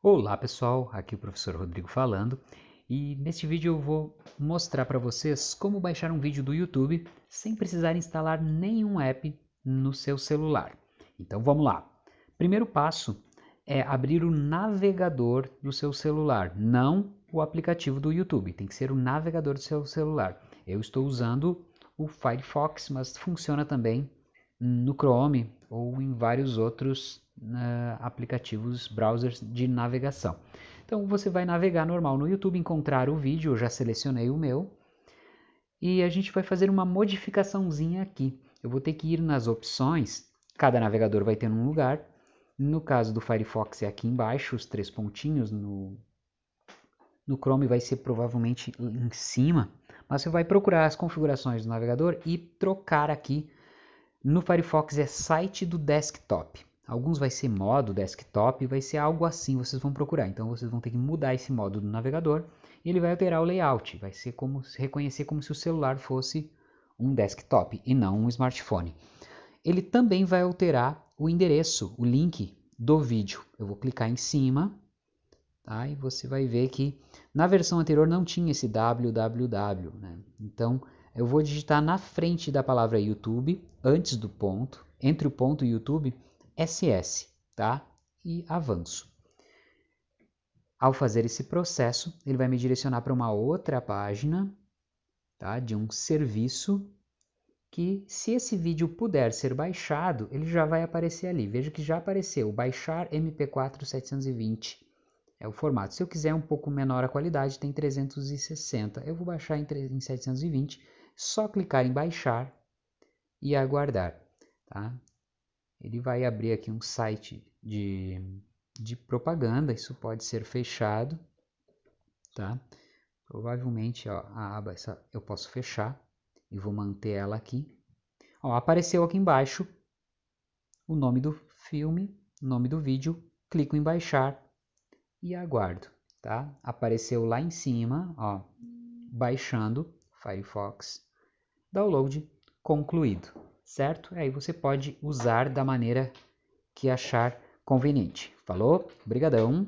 Olá pessoal, aqui o professor Rodrigo falando e neste vídeo eu vou mostrar para vocês como baixar um vídeo do YouTube sem precisar instalar nenhum app no seu celular. Então vamos lá. Primeiro passo é abrir o navegador do seu celular, não o aplicativo do YouTube, tem que ser o navegador do seu celular. Eu estou usando o Firefox, mas funciona também no Chrome ou em vários outros aplicativos, browsers de navegação. Então você vai navegar normal no YouTube, encontrar o vídeo, eu já selecionei o meu, e a gente vai fazer uma modificaçãozinha aqui. Eu vou ter que ir nas opções, cada navegador vai ter um lugar, no caso do Firefox é aqui embaixo, os três pontinhos, no, no Chrome vai ser provavelmente em cima, mas você vai procurar as configurações do navegador e trocar aqui no Firefox é site do desktop. Alguns vai ser modo desktop, vai ser algo assim, vocês vão procurar. Então vocês vão ter que mudar esse modo do navegador e ele vai alterar o layout. Vai ser como reconhecer como se o celular fosse um desktop e não um smartphone. Ele também vai alterar o endereço, o link do vídeo. Eu vou clicar em cima, tá? E você vai ver que na versão anterior não tinha esse www, né? Então eu vou digitar na frente da palavra YouTube, antes do ponto, entre o ponto e YouTube, SS, tá? E avanço. Ao fazer esse processo, ele vai me direcionar para uma outra página, tá? De um serviço que, se esse vídeo puder ser baixado, ele já vai aparecer ali. Veja que já apareceu, baixar MP4 720 é o formato. Se eu quiser um pouco menor a qualidade, tem 360. Eu vou baixar em 720 só clicar em baixar e aguardar, tá? Ele vai abrir aqui um site de, de propaganda, isso pode ser fechado, tá? Provavelmente ó, a aba essa eu posso fechar e vou manter ela aqui. Ó, apareceu aqui embaixo o nome do filme, nome do vídeo, clico em baixar e aguardo, tá? Apareceu lá em cima, ó, baixando Firefox download concluído, certo? Aí você pode usar da maneira que achar conveniente. Falou? Obrigadão!